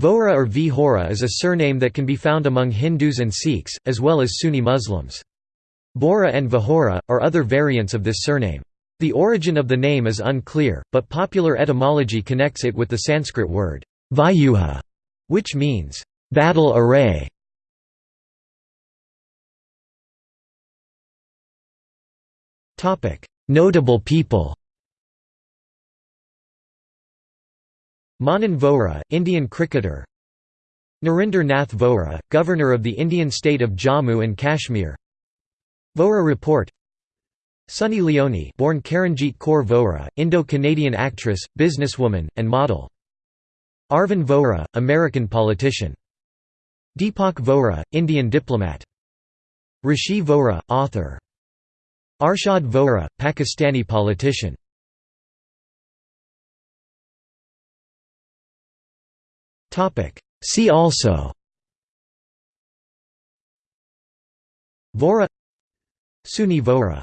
Vohra or Vihora is a surname that can be found among Hindus and Sikhs, as well as Sunni Muslims. Bora and Vihora, are other variants of this surname. The origin of the name is unclear, but popular etymology connects it with the Sanskrit word, Vyuha, which means, battle array. Notable people Manan Vohra, Indian cricketer Narinder Nath Vohra, Governor of the Indian state of Jammu and Kashmir Vohra Report Sunny Leone born Karanjit Kaur Vohra, Indo-Canadian actress, businesswoman, and model. Arvind Vohra, American politician. Deepak Vohra, Indian diplomat. Rishi Vohra, author. Arshad Vohra, Pakistani politician. See also. Vora. Sunni Vohra